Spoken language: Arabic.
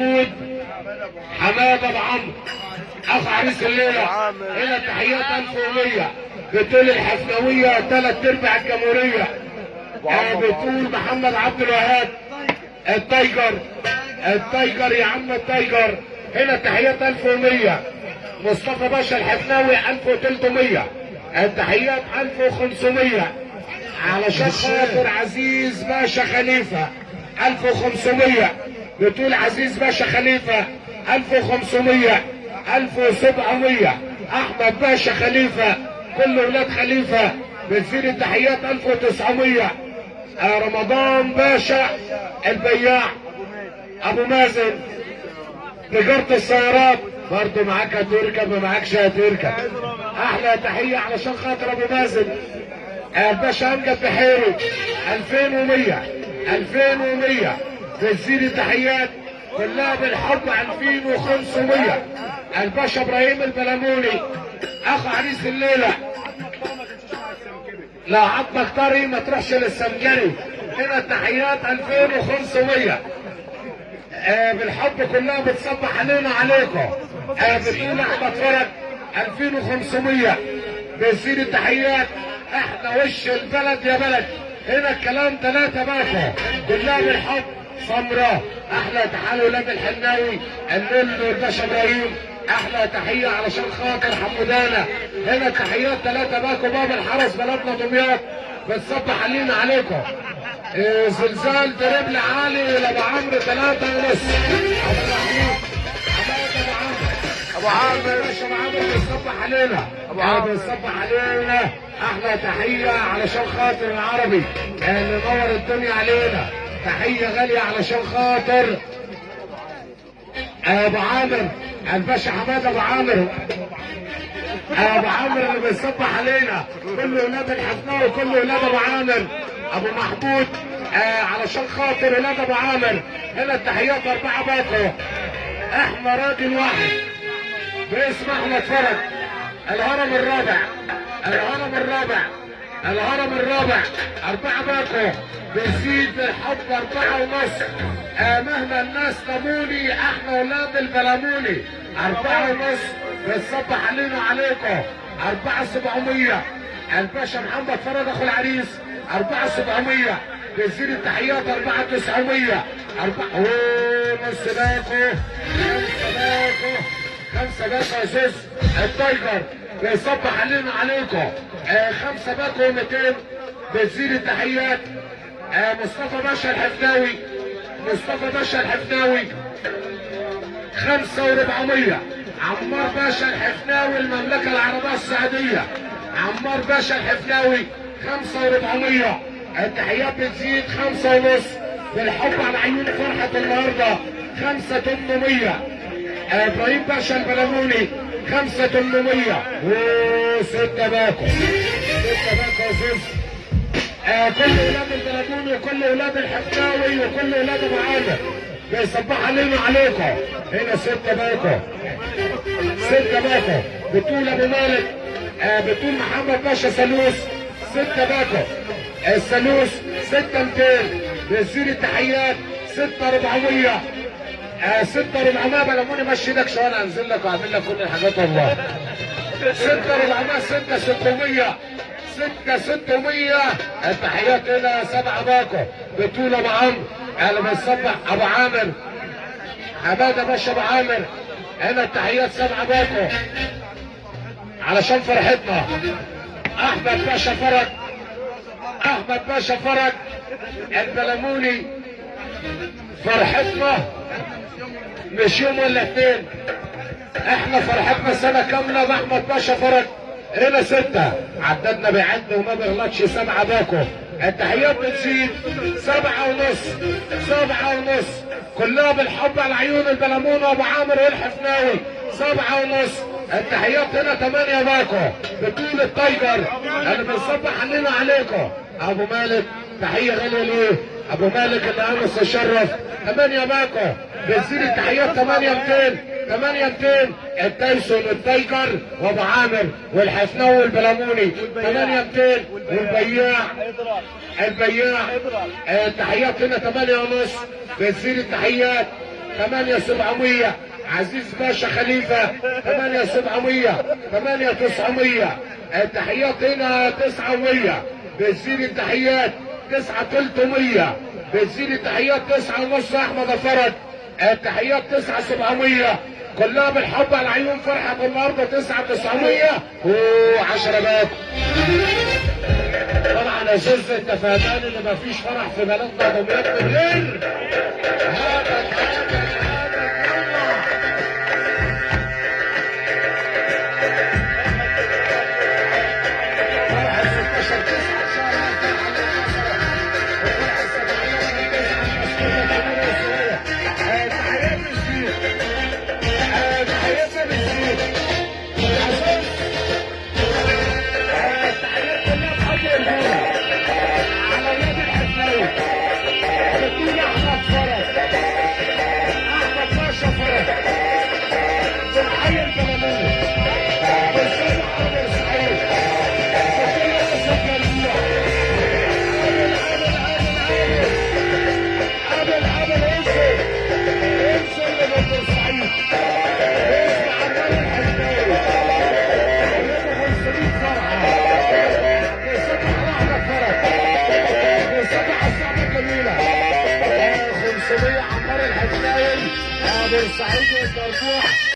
محمود حماد ابو عمرو عريس الليلة هنا تحيات 1100 بتقول الحفنويه ثلاث أرباع الجمهورية. آه، بتقول محمد عبد الوهاب التايجر التايجر يا عم التايجر. هنا تحيات 1100 مصطفى باشا الحفناوي 1300 التحيات 1500 علشان خاطر عزيز باشا خليفة 1500 بتقول عزيز باشا خليفة 1500 1700 أحمد باشا خليفة كل ولاد خليفة بتزيد التحيات 1900 آه، رمضان باشا البياع. أبو مازن تجارة السيارات. برضه معاك هتركب ما معاكش هتركب أحلى تحية علشان خاطر أبو مازن. الباشا امجد بحيري 2100 2100 بتزيد التحيات كلها بالحب 2500 الباشا إبراهيم البلموني اخو عريس الليلة. لا عظمك طري ما تروحش للسمجري هنا التحيات 2500 آه بالحب كلها بتصبح علينا عليكم. آه بتقول احمد فرج 2500 بيزيد التحيات. إحنا وش البلد يا بلد؟ هنا الكلام ثلاثة باكو كلها بالحب سمراء أحلى تحية ولاد الحناوي الليل والباشا إبراهيم أحلى تحية علشان خاطر حمودانة هنا تحيات ثلاثة باكو باب الحرس بلدنا دمياط. بتصبح علينا عليكم. إيه زلزال دربل عالي لابو عمرو ثلاثة ونص. أبو ابو ابو عامر أبو عمرو بيصبح علينا. آه، عمرو. بيصبح علينا. أحلى تحية علشان خاطر العربي. اللي نور الدنيا علينا. تحية غالية علشان خاطر. أبو عامر الباشا حماد أبو عامر. أبو عامر اللي بيصبح علينا. كل ولاد الحفناوي وكل ولاد أبو عامر. أبو محمود آه علشان خاطر ولاد أبو عامر. هنا التحيات أربعة باكو إحنا راجل واحد. باسم احمد فرج الهرم الرابع. الهرم الرابع. الهرم الرابع أربعة باكو بيزيد الحب أربعة ونص. آه مهما الناس لاموني إحنا ولاد البلموني أربعة ونص. بتصبح علينا وعليكم أربعة سبعمية. الباشا محمد فرج أخو العريس. أربعة سبعمية. بيزيد التحيات أربعة تسعمية. أربعة أوه نص باكو خمسة باكو خمسة باكو يا زوز التايجر. بيصبح علينا عليكم. آه خمسة باكو 200 بتزيد التحيات. آه مصطفى باشا الحفناوي. مصطفى باشا الحفناوي. خمسة وربعمية. عمار باشا الحفناوي المملكة العربية السعودية. عمار باشا الحفناوي خمسة وربعمية. التحيات بتزيد خمسة ونص. بالحب على عيون فرحة النهاردة خمسة تمنمية. إبراهيم باشا البلموني خمسة تمنمية وستة باكو. ستة باكو يا زوز آه كل ولاد البلموني وكل ولاد الحفناوي وكل ولاد ابو عامر بيصبح علينا عليكم. هنا ستة باكو. ستة باكو. بتقول أبو مالك آه بتقول محمد باشا سلوس ستة باكو. السلوس ستة 200 بيصير التحيات ستة 400 آه ستة 400 بلموني مشي إيدك شوية أنا أنزل لك وأعمل لك كل الحاجات والله. ستة 400 ستة 600 ستة 600 التحيات إلى سبعة باكو بتقول ابو عمرو أنا بنصبح أبو عامر. حماده باشا أبو عامر. هنا التحيات سبعة باكو. علشان فرحتنا. أحمد باشا فرج. أحمد باشا فرج. البلموني فرحتنا. مش يوم ولا اثنين. إحنا فرحتنا سنة كاملة باحمد باشا فرج هنا ستة. عددنا بيعد وما بيغلطش سبعة باكو. التحيات بتزيد. سبعة ونص. سبعة ونص. كلها بالحب على عيون البلمون وابو عامر والحفناوي سبعة ونص. التحيات هنا تمانية باكو. بطول التايجر. اللي بنصبح علينا عليكم أبو مالك تحية غالية ليه؟ أبو مالك اللي امس استشرف 8 ماكو. بنزيد التحيات 8 200 8 200 التايسون التايجر وابو عامر والحسنوي والبلموني. 8 200 والبياع. البياع. التحيات هنا 8 ونص. بنزيد التحيات 8 700 عزيز باشا خليفة 8 700 8 900 التحيات هنا 900 بنزيد التحيات 9 300 بنزين التحيات تسعة ونص أحمد فرد التحيات إيه، 9 700 كلها بالحب على العيون فرحة النهارده تسعة تسعمية. وعشرة بات طبعا ازاز أنت فهمان إن مفيش فرح في بلدنا دمياط من غير هذا 感谢小猪。